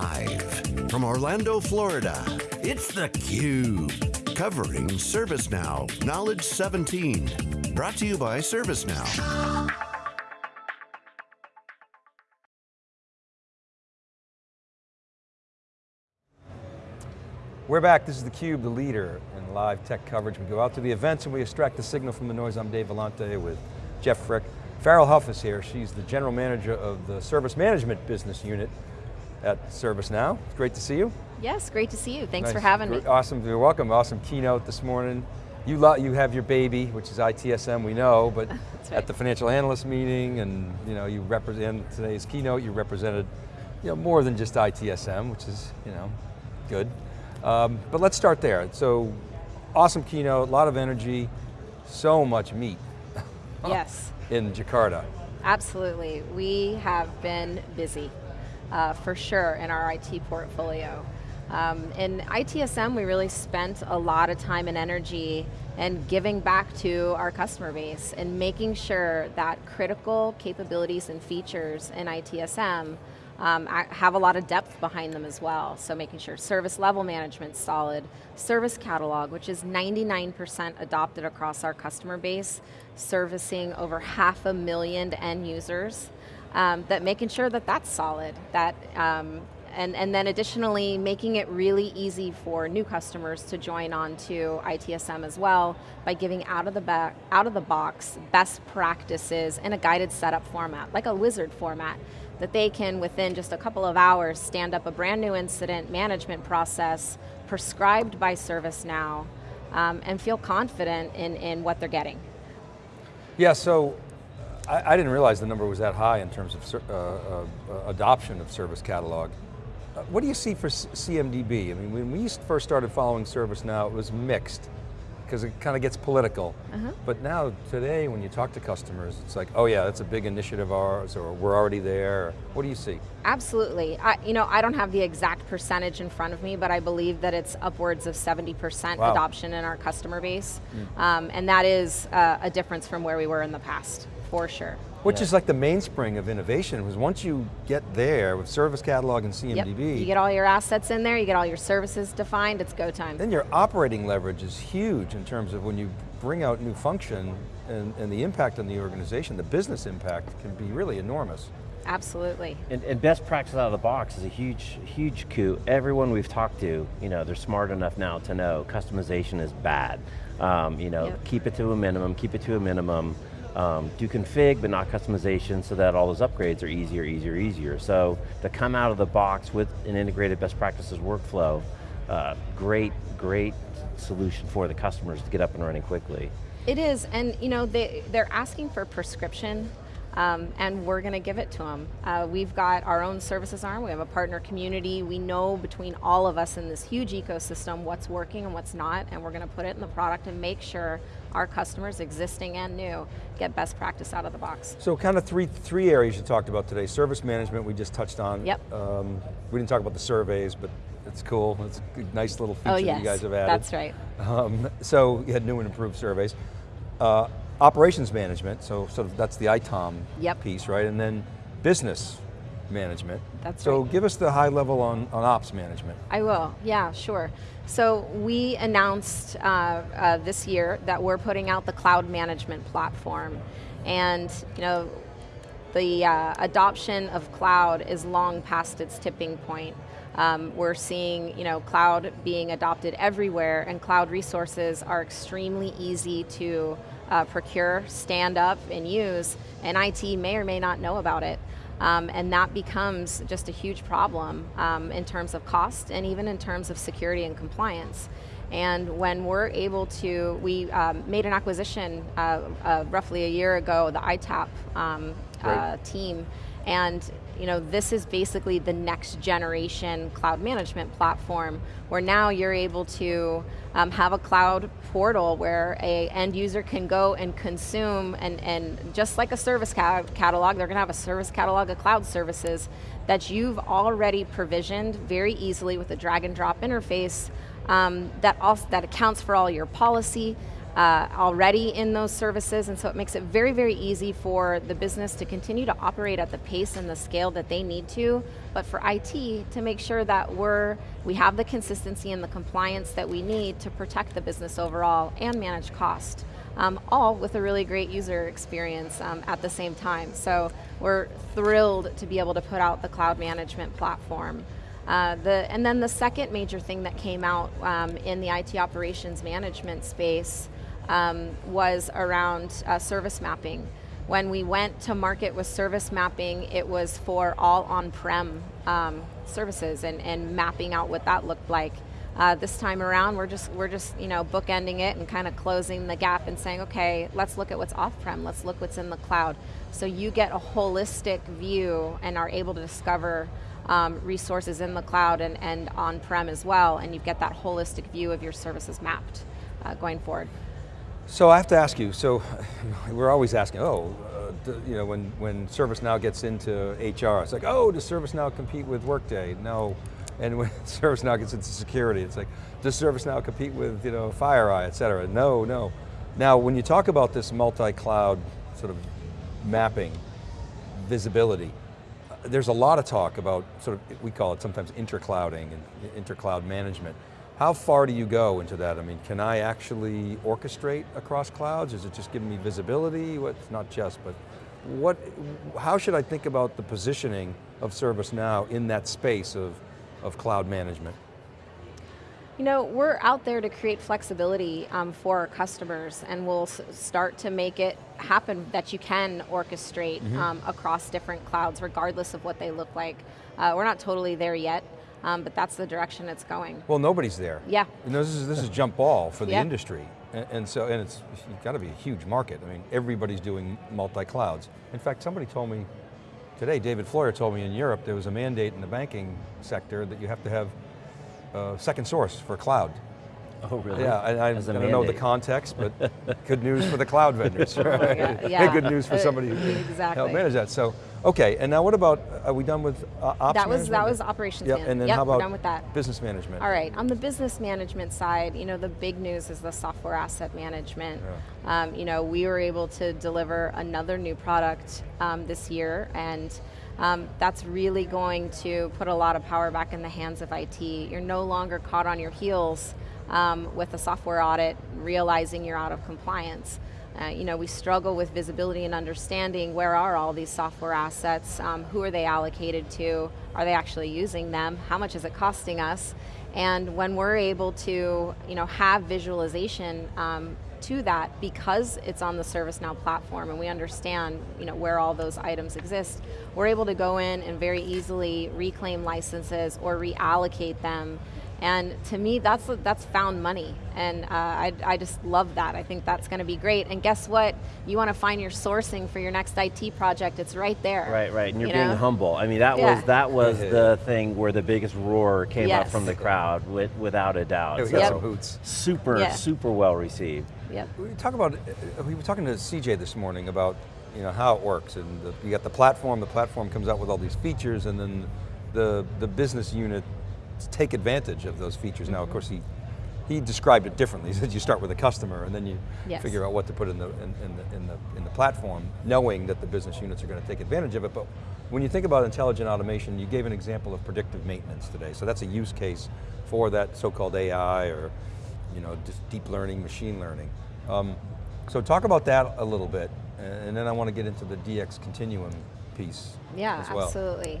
Live from Orlando, Florida, it's theCUBE. Covering ServiceNow Knowledge 17. Brought to you by ServiceNow. We're back, this is theCUBE, the leader in live tech coverage. We go out to the events and we extract the signal from the noise. I'm Dave Vellante with Jeff Frick. Farrell Hough is here. She's the general manager of the service management business unit at ServiceNow. It's great to see you. Yes, great to see you. Thanks nice. for having me. Awesome, you're welcome. Awesome keynote this morning. You, you have your baby, which is ITSM, we know, but right. at the financial analyst meeting and you know, you represent today's keynote, you represented you know, more than just ITSM, which is you know, good. Um, but let's start there. So, awesome keynote, a lot of energy, so much meat. Yes. in Jakarta. Absolutely, we have been busy, uh, for sure, in our IT portfolio. Um, in ITSM, we really spent a lot of time and energy and giving back to our customer base and making sure that critical capabilities and features in ITSM um, have a lot of depth behind them as well. So making sure service level management solid, service catalog, which is 99% adopted across our customer base, servicing over half a million end users, um, that making sure that that's solid, that um, and, and then additionally, making it really easy for new customers to join on to ITSM as well by giving out of, the out of the box best practices in a guided setup format, like a wizard format, that they can, within just a couple of hours, stand up a brand new incident management process prescribed by ServiceNow um, and feel confident in, in what they're getting. Yeah, so I, I, didn't realize the number was that high in terms of uh, uh, adoption of Service Catalog. Uh, what do you see for CMDB? I mean, when we first started following ServiceNow, it was mixed because it kind of gets political. Uh -huh. But now, today, when you talk to customers, it's like, oh yeah, that's a big initiative of ours, or we're already there. What do you see? Absolutely. I, you know, I don't have the exact percentage in front of me, but I believe that it's upwards of 70% wow. adoption in our customer base. Mm. Um, and that is uh, a difference from where we were in the past, for sure. Which yeah. is like the mainspring of innovation, was once you get there with Service Catalog and CMDB. Yep. You get all your assets in there, you get all your services defined, it's go time. Then your operating leverage is huge in terms of when you bring out new function and, and the impact on the organization, the business impact can be really enormous. Absolutely. And, and, best practice out of the box is a huge, huge coup. Everyone we've talked to, you know, they're smart enough now to know customization is bad. Um, you know, yep. keep it to a minimum, keep it to a minimum um, do config, but not customization, so that all those upgrades are easier, easier, easier. So to come out of the box with an integrated best practices workflow, uh, great, great solution for the customers to get up and running quickly. It is, and you know, they, they're asking for prescription um, and we're going to give it to them. Uh, we've got our own services arm, we have a partner community, we know between all of us in this huge ecosystem what's working and what's not, and we're going to put it in the product and make sure our customers, existing and new, get best practice out of the box. So kind of three, three areas you talked about today. Service management, we just touched on. Yep. Um, we didn't talk about the surveys, but it's cool. It's a nice little feature oh, yes. that you guys have added. that's right. Um, so you had new and improved surveys. Uh, operations management, so sort of that's the ITOM yep. piece, right? And then business management. That's so right. give us the high level on, on ops management. I will, yeah, sure. So we announced uh, uh, this year that we're putting out the cloud management platform. And you know, the uh, adoption of cloud is long past its tipping point. Um, we're seeing you know, cloud being adopted everywhere and cloud resources are extremely easy to uh, procure, stand up, and use, and IT may or may not know about it. Um, and that becomes just a huge problem um, in terms of cost and even in terms of security and compliance. And when we're able to, we um, made an acquisition uh, uh, roughly a year ago, the ITapp um, uh, team, and you know, this is basically the next generation cloud management platform where now you're able to um, have a cloud portal where a end user can go and consume and, and just like a service ca catalog, they're going to have a service catalog of cloud services that you've already provisioned very easily with a drag and drop interface um, that, also, that accounts for all your policy, uh, already in those services, and so it makes it very, very easy for the business to continue to operate at the pace and the scale that they need to, but for IT to make sure that we're, we have the consistency and the compliance that we need to protect the business overall and manage cost. Um, all with a really great user experience um, at the same time. So we're thrilled to be able to put out the cloud management platform. Uh, the, and then the second major thing that came out um, in the IT operations management space um, was around uh, service mapping. When we went to market with service mapping, it was for all on-prem um, services and, and mapping out what that looked like. Uh, this time around, we're just we're just you know bookending it and kind of closing the gap and saying, okay, let's look at what's off-prem, let's look what's in the cloud. So you get a holistic view and are able to discover um, resources in the cloud and, and on-prem as well, and you get that holistic view of your services mapped uh, going forward. So I have to ask you, so we're always asking, oh, uh, you know, when, when ServiceNow gets into HR, it's like, oh, does ServiceNow compete with Workday? No. And when ServiceNow gets into security, it's like, does ServiceNow compete with you know, FireEye, et cetera? No, no. Now, when you talk about this multi-cloud sort of mapping, visibility, uh, there's a lot of talk about sort of, we call it sometimes interclouding and intercloud management. How far do you go into that? I mean, can I actually orchestrate across clouds? Is it just giving me visibility? What, not just, but what, how should I think about the positioning of ServiceNow in that space of, of cloud management? You know, we're out there to create flexibility um, for our customers and we'll start to make it happen that you can orchestrate mm -hmm. um, across different clouds regardless of what they look like. Uh, we're not totally there yet, um, but that's the direction it's going. Well, nobody's there. Yeah. You know, this is, this is jump ball for the yeah. industry. And, and, so, and it's, it's got to be a huge market. I mean, everybody's doing multi-clouds. In fact, somebody told me today, David Floyer told me in Europe, there was a mandate in the banking sector that you have to have a second source for cloud. Oh, really? Yeah, I, I, I don't know the context, but good news for the cloud vendors. Right? oh yeah. good news for somebody who exactly. help manage that. So, okay, and now what about, are we done with uh, ops That was, management? that was operations yep, and then yep, how about done with that. business management? All right, on the business management side, you know, the big news is the software asset management. Yeah. Um, you know, we were able to deliver another new product um, this year, and um, that's really going to put a lot of power back in the hands of IT. You're no longer caught on your heels um, with a software audit, realizing you're out of compliance. Uh, you know, we struggle with visibility and understanding where are all these software assets, um, who are they allocated to, are they actually using them, how much is it costing us, and when we're able to you know, have visualization um, to that because it's on the ServiceNow platform and we understand you know, where all those items exist, we're able to go in and very easily reclaim licenses or reallocate them and to me, that's that's found money, and uh, I, I just love that. I think that's going to be great. And guess what? You want to find your sourcing for your next IT project? It's right there. Right, right. And you're you being know? humble. I mean, that yeah. was that was the thing where the biggest roar came yes. up from the crowd, with, without a doubt. Yeah, we got yep. some hoots. Super, yeah. super well received. Yep. We talk about. Uh, we were talking to CJ this morning about you know how it works, and the, you got the platform. The platform comes out with all these features, and then the the business unit take advantage of those features. Mm -hmm. Now, of course, he he described it differently. He said you start with a customer and then you yes. figure out what to put in the in, in, the in the in the platform, knowing that the business units are going to take advantage of it. But when you think about intelligent automation, you gave an example of predictive maintenance today. So that's a use case for that so-called AI or you know just deep learning, machine learning. Um, so talk about that a little bit, and then I want to get into the DX continuum piece yeah, well. absolutely.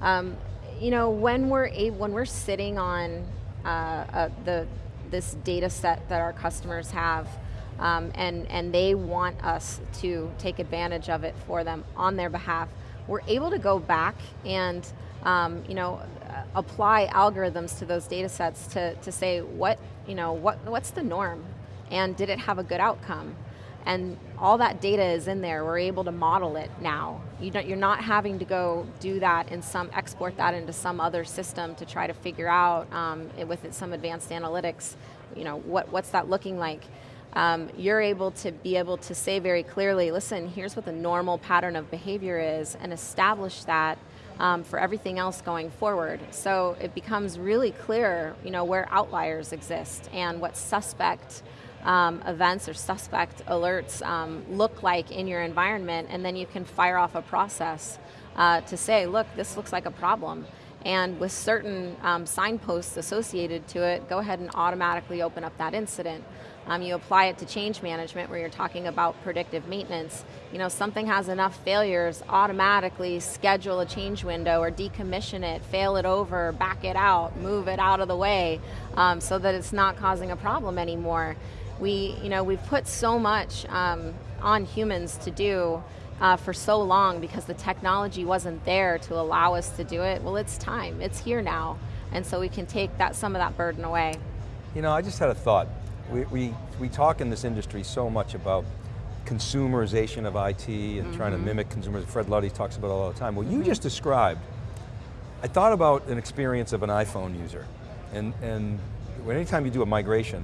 Um, you know, when we're when we're sitting on uh, uh, the this data set that our customers have, um, and and they want us to take advantage of it for them on their behalf, we're able to go back and um, you know apply algorithms to those data sets to to say what you know what what's the norm, and did it have a good outcome? And all that data is in there. We're able to model it now. You are not having to go do that and some export that into some other system to try to figure out um, with some advanced analytics, you know, what, what's that looking like. Um, you're able to be able to say very clearly, listen, here's what the normal pattern of behavior is and establish that um, for everything else going forward. So it becomes really clear you know, where outliers exist and what suspect um, events or suspect alerts um, look like in your environment, and then you can fire off a process uh, to say, look, this looks like a problem. And with certain um, signposts associated to it, go ahead and automatically open up that incident. Um, you apply it to change management where you're talking about predictive maintenance. You know, something has enough failures, automatically schedule a change window or decommission it, fail it over, back it out, move it out of the way um, so that it's not causing a problem anymore. We, you know, we've put so much um, on humans to do uh, for so long because the technology wasn't there to allow us to do it. Well, it's time, it's here now. And so we can take that some of that burden away. You know, I just had a thought. We, we, we talk in this industry so much about consumerization of IT and mm -hmm. trying to mm-hmm. mimic consumers. Fred Luddy talks about it all the time. Well, you mm -hmm. just described, I thought about an experience of an iPhone user. And, and anytime you do a migration,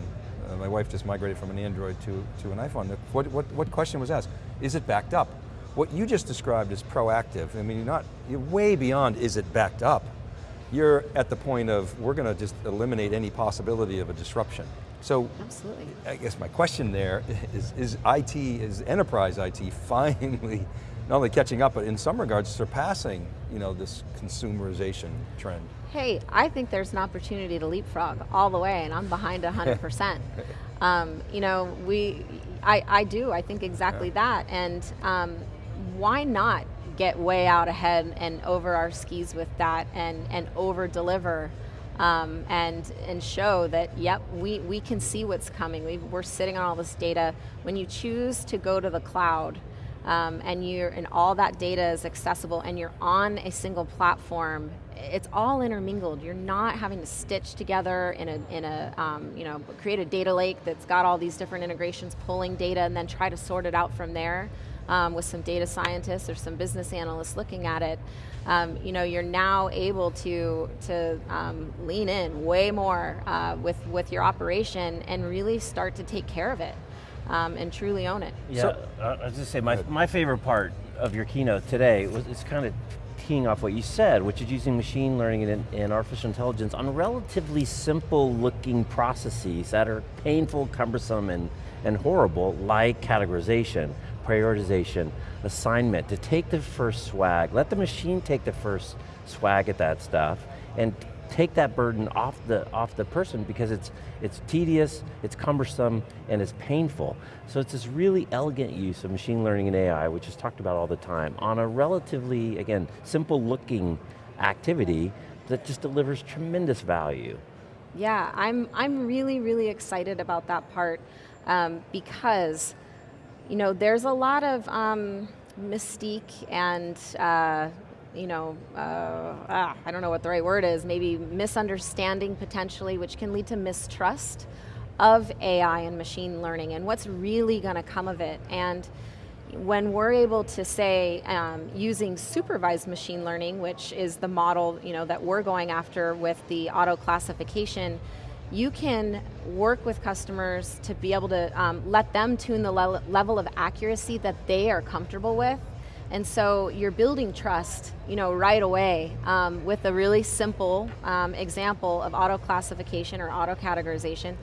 my wife just migrated from an Android to, to an iPhone. What, what, what question was asked? Is it backed up? What you just described is proactive. I mean, you're not, you're way beyond is it backed up. You're at the point of, we're going to just eliminate any possibility of a disruption. So, Absolutely. I guess my question there is, is IT, is enterprise IT finally not only catching up, but in some regards surpassing you know, this consumerization trend? Hey, I think there's an opportunity to leapfrog all the way, and I'm behind 100%. um, you know, we, I, I do, I think exactly yeah. that, and um, why not get way out ahead and over our skis with that and, and over deliver um, and and show that yep we we can see what's coming. we are sitting on all this data. When you choose to go to the cloud. Um, and you're and all that data is accessible and you're on a single platform it's all intermingled. You're not having to stitch together in a in a um, you know create a data lake that's got all these different integrations pulling data and then try to sort it out from there um, with some data scientists or some business analysts looking at it. Um, you know, you're now able to to um, lean in way more uh, with with your operation and really start to take care of it um, and truly own it. Yeah, so, uh, I was just say my my favorite part of your keynote today was it's kind of teeing off what you said, which is using machine learning and, and, artificial intelligence on relatively simple looking processes that are painful, cumbersome, and, and horrible, like categorization, prioritization, assignment, to take the first swag, let the machine take the first swag at that stuff, and take that burden off the, off the person because it's, it's tedious, it's cumbersome, and it's painful. So it's this really elegant use of machine learning and AI, which is talked about all the time, on a relatively, again, simple looking activity that just delivers tremendous value. Yeah, I'm, I'm really, really excited about that part um, because you know, there's a lot of um, mystique and uh, you know, uh, ah, I don't know what the right word is, maybe misunderstanding potentially, which can lead to mistrust of AI and machine learning and what's really going to come of it. And when we're able to say, um, using supervised machine learning, which is the model you know, that we're going after with the auto classification, you can work with customers to be able to um, let them tune the le level of accuracy that they are comfortable with. And so you're building trust you know, right away um, with a really simple um, example of auto classification or auto categorization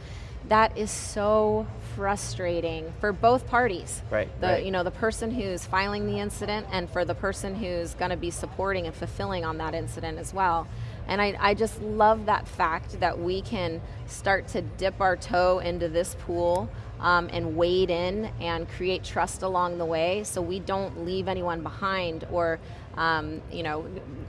that is so frustrating for both parties. Right, the, right. You know, the person who's filing the incident and for the person who's going to be supporting and fulfilling on that incident as well. And I, I just love that fact that we can start to dip our toe into this pool um, and wade in and create trust along the way so we don't leave anyone behind or um, you know,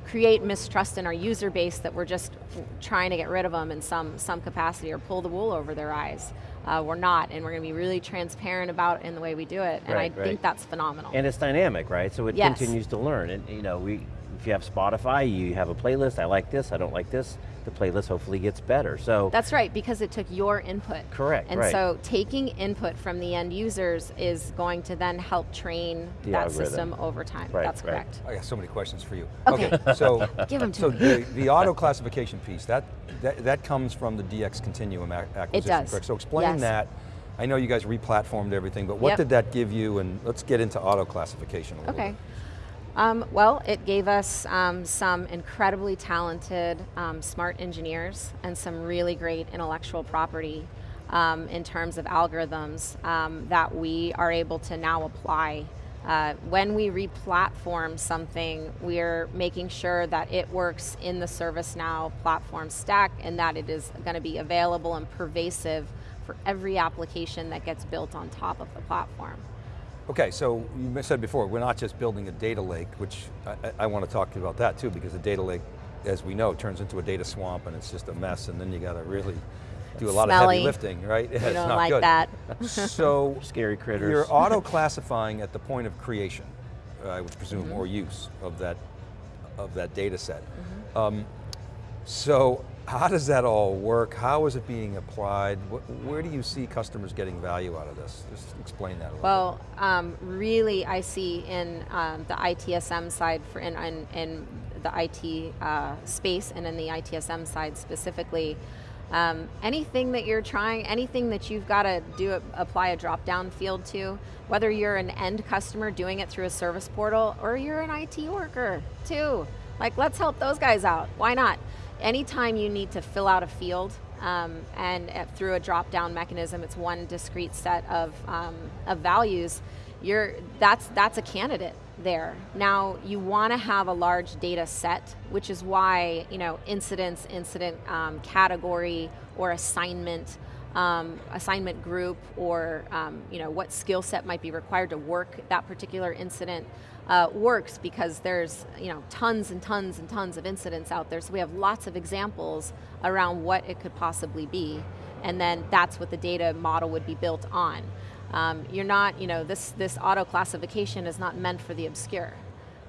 create mistrust in our user base that we're just trying to get rid of them in some, some capacity or pull the wool over their eyes. Uh, we're not, and we're going to be really transparent about in the way we do it, and right, I right. think that's phenomenal. And it's dynamic, right? So it yes. continues to learn, and you know, we, if you have Spotify, you have a playlist, I like this, I don't like this, the playlist hopefully gets better. So That's right, because it took your input. Correct, And right. so taking input from the end users is going to then help train the that algorithm. system over time. Right, That's right. correct. I got so many questions for you. Okay, okay so, Give them to so me. the, the auto classification piece, that, that, that comes from the DX Continuum acquisition, it does. correct? So explain yes. that. I know you guys replatformed everything, but what yep. did that give you, and let's get into auto classification a little okay. bit. Um, well, it gave us um, some incredibly talented, um, smart engineers and some really great intellectual property um, in terms of algorithms um, that we are able to now apply. Uh, when we re-platform something, we're making sure that it works in the ServiceNow platform stack and that it is going to be available and pervasive for every application that gets built on top of the platform. Okay, so you said before, we're not just building a data lake, which I, I want to talk to you about that too, because the data lake, as we know, turns into a data swamp and it's just a mess, and then you got to really do a lot Smelly. of heavy lifting, right? We it's don't not like good. that. so Scary critters. you're auto-classifying at the point of creation, I would presume, Mm-hmm. or use of that of that data set. Mm-hmm. Um, so how does that all work? How is it being applied? Where do you see customers getting value out of this? Just explain that a little Well, um, really, I see in um, the ITSM side, for in, in, in the IT uh, space, and in the ITSM side specifically, um, anything that you're trying, anything that you've got to do, apply a drop-down field to, whether you're an end customer doing it through a service portal, or you're an IT worker too. Like, let's help those guys out. Why not? Anytime you need to fill out a field, um, and uh, through a drop-down mechanism, it's one discrete set of, um, of values, you're, that's, that's a candidate there. Now, you want to have a large data set, which is why, you know, incidents, incident um, category, or assignment, um, assignment group, or, um, you know, what skill set might be required to work that particular incident uh, works because there's you know tons and tons and tons of incidents out there. So we have lots of examples around what it could possibly be, and then that's what the data model would be built on. Um, you're not, you know, this this auto classification is not meant for the obscure,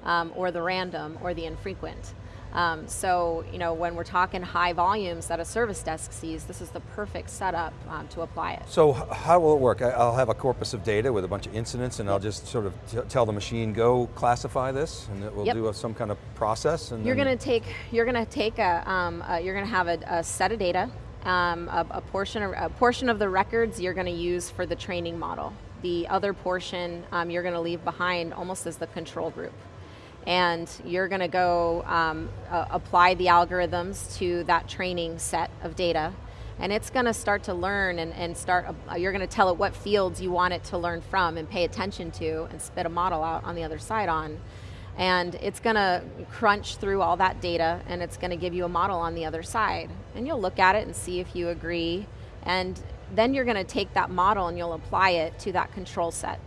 um, or the random, or the infrequent. Um, so, you know, when we're talking high volumes that a service desk sees, this is the perfect setup um, to apply it. So how will it work? I- I'll have a corpus of data with a bunch of incidents and I'll just sort of t- tell the machine, go classify this, and it will Yep. do a, some kind of process. And You're going to take, you're going to take a, um, a you're going to have a, a set of data, um, a, a portion of a portion of the records you're going to use for the training model. The other portion um, you're going to leave behind almost as the control group, and you're going to go um, uh, apply the algorithms to that training set of data. And it's going to start to learn and, and start, uh, you're going to tell it what fields you want it to learn from and pay attention to and spit a model out on the other side on. And it's going to crunch through all that data and it's going to give you a model on the other side. And you'll look at it and see if you agree. And then you're going to take that model and you'll apply it to that control set.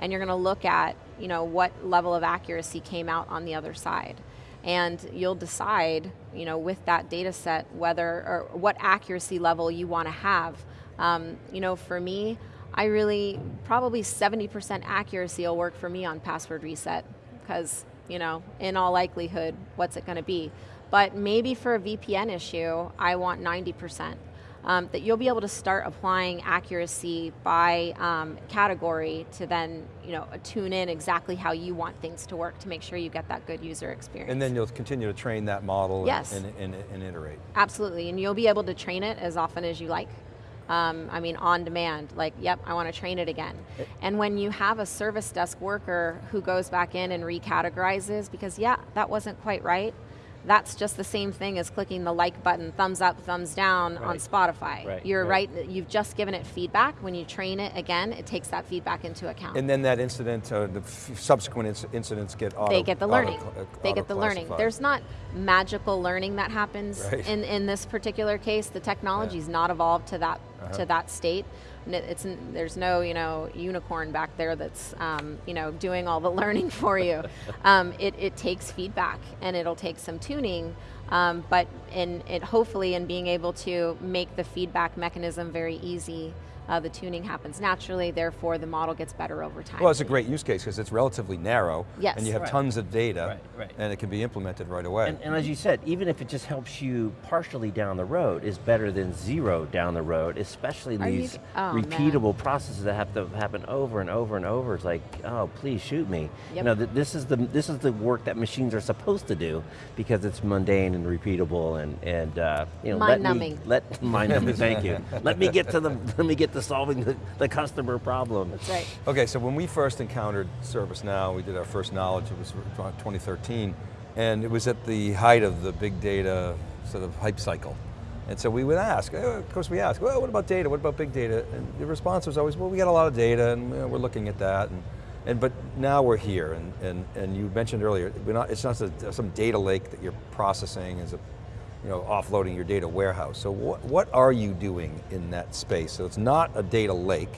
And you're going to look at you know what level of accuracy came out on the other side and you'll decide you know with that data set whether or what accuracy level you want to have um, you know for me i really probably 70% accuracy will work for me on password reset because, you know, in all likelihood, what's it going to be? But maybe for a VPN issue, I want 90%. Um, that you'll be able to start applying accuracy by um, category to then, you know, tune in exactly how you want things to work to make sure you get that good user experience. And then you'll continue to train that model and- Yes. and, and, and iterate. Absolutely, and you'll be able to train it as often as you like. Um, I mean, on demand, like, yep, I want to train it again. And when you have a service desk worker who goes back in and recategorizes, because yeah, that wasn't quite right, that's just the same thing as clicking the like button, thumbs up, thumbs down on Spotify. Right, You're right. right. you've just given it feedback. When you train it again, it takes that feedback into account. And then that incident, uh, the f- subsequent inc- incidents get auto they get the learning. auto- uh, they get the learning. There's not magical learning that happens Right. in, in this particular case. The technology's not evolved to that Uh-huh. to that state. It's there's no you know unicorn back there that's um, you know doing all the learning for you. um, it, it takes feedback and it'll take some tuning. Um, but in it hopefully in being able to make the feedback mechanism very easy, uh, the tuning happens naturally. Therefore, the model gets better over time. Well, it's a great use case because it's relatively narrow. Yes. And you have Right. tons of data. Right, right. And it can be implemented right away. And, and as you said, even if it just helps you partially down the road, is better than zero down the road, especially in Are you these g- oh, man. repeatable processes that have to happen over and over and over. It's like, oh, please shoot me. You know, th- this is the this is the work that machines are supposed to do because it's mundane and repeatable and and uh, you know, let me Mind-numbing. let mind numbing. thank you. Let me get to the let me get to solving the, the customer problem. That's right. Okay, so when we first encountered ServiceNow, we did our first knowledge, it was 2013, and it was at the height of the big data sort of hype cycle. And so we would ask, eh, of course we ask, well, what about data? What about big data? And the response was always, well, we got a lot of data and you know, we're looking at that. And, and, but now we're here, and, and, and you mentioned earlier, not, it's not some data lake that you're processing as a, you know, offloading your data warehouse. So what, what are you doing in that space? So it's not a data lake,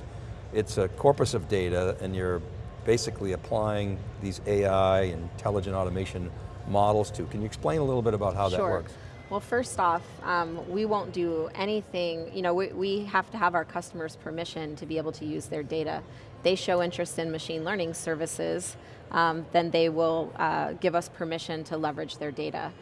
it's a corpus of data and you're basically applying these AI, intelligent automation models to. Can you explain a little bit about how sure. that works? Well, first off, um, we won't do anything, you know, we, we have to have our customers' permission to be able to use their data. They show interest in machine learning services, um, then they will uh, give us permission to leverage their data.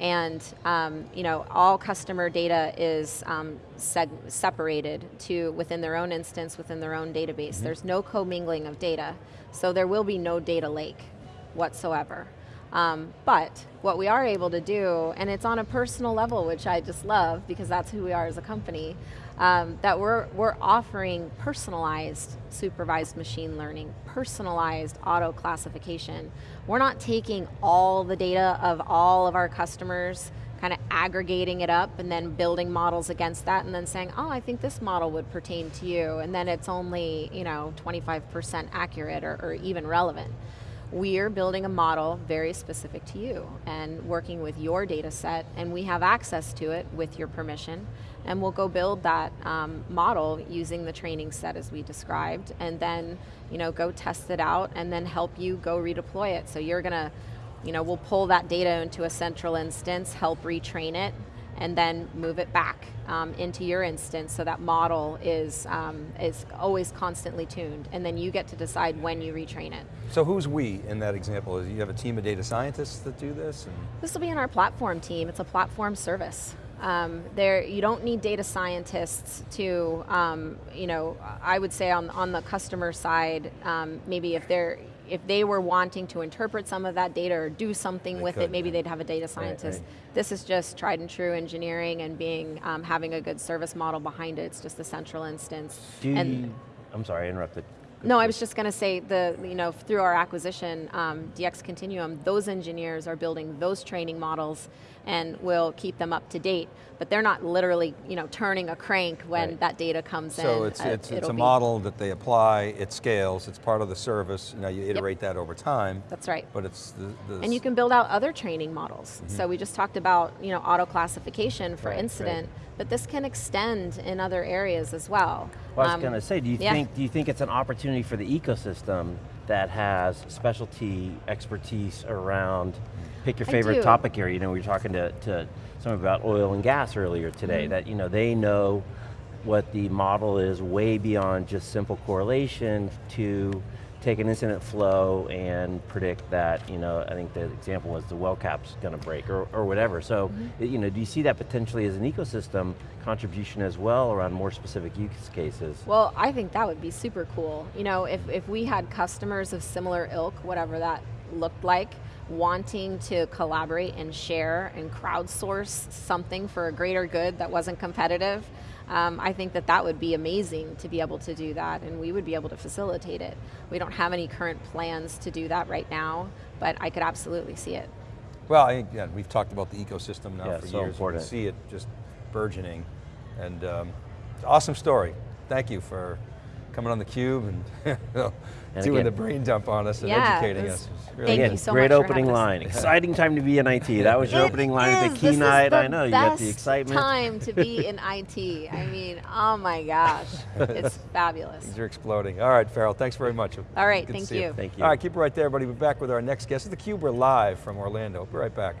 And um, you know, all customer data is um, separated to within their own instance, within their own database. Mm -hmm. There's no commingling of data, so there will be no data lake whatsoever. Um, but what we are able to do, and it's on a personal level, which I just love because that's who we are as a company, um, that we're, we're offering personalized supervised machine learning, personalized auto classification. We're not taking all the data of all of our customers, kind of aggregating it up and then building models against that and then saying, oh, I think this model would pertain to you, and then it's only, you know, 25% accurate or, or even relevant we're building a model very specific to you and working with your data set and we have access to it with your permission. And we'll go build that um, model using the training set as we described and then you know go test it out and then help you go redeploy it. So you're gonna you know we'll pull that data into a central instance help retrain it and then move it back um, into your instance so that model is, um, is always constantly tuned and then you get to decide when you retrain it. So who's we in that example? You have a team of data scientists that do this? This will be in our platform team. It's a platform service. Um, there, you don't need data scientists to, um, you know, I would say on, on the customer side, um, maybe if they're, if they were wanting to interpret some of that data or do something they with could, it, maybe yeah. they'd have a data scientist. Right, right. This is just tried and true engineering and being um, having a good service model behind it. It's just a central instance. Do and you, I'm sorry, I interrupted. No, I was just going to say the you know through our acquisition, um, DX Continuum, those engineers are building those training models, and will keep them up to date. But they're not literally you know turning a crank when right. that data comes so in. So it's uh, it's, it's a model that they apply. It scales. It's part of the service. Now you iterate yep. that over time. That's right. But it's the, the and you can build out other training models. Mm -hmm. So we just talked about you know auto classification for right, incident. Right but this can extend in other areas as well. Well, I was um, going to say, do you yeah. think do you think it's an opportunity for the ecosystem that has specialty expertise around pick your favorite topic area? You know, we were talking to, to someone about oil and gas earlier today. Mm -hmm. That you know they know what the model is way beyond just simple correlation to take an incident flow and predict that, you know, I think the example was the well cap's going to break or, or whatever. So, mm -hmm. you know, do you see that potentially as an ecosystem contribution as well around more specific use cases? Well, I think that would be super cool. You know, if, if we had customers of similar ilk, whatever that looked like, wanting to collaborate and share and crowdsource something for a greater good that wasn't competitive, um, I think that that would be amazing to be able to do that and we would be able to facilitate it. We don't have any current plans to do that right now, but I could absolutely see it. Well, I think, yeah, we've talked about the ecosystem now yeah, for so years. Important. We see it just burgeoning and um, awesome story. Thank you for coming on theCUBE and, and doing again, the brain dump on us and yeah, educating us. Really thank again, you so great much opening line. Exciting time to be in IT. That was your opening line at the keynote. this night. I know, you got the excitement. time to be in IT. I mean, oh my gosh, it's fabulous. Things are exploding. All right, Farrell, thanks very much. All right, Good thank you. you. Thank you. All right, keep it right there, everybody. We'll be back with our next guest. This is theCUBE, we're live from Orlando. We'll be right back.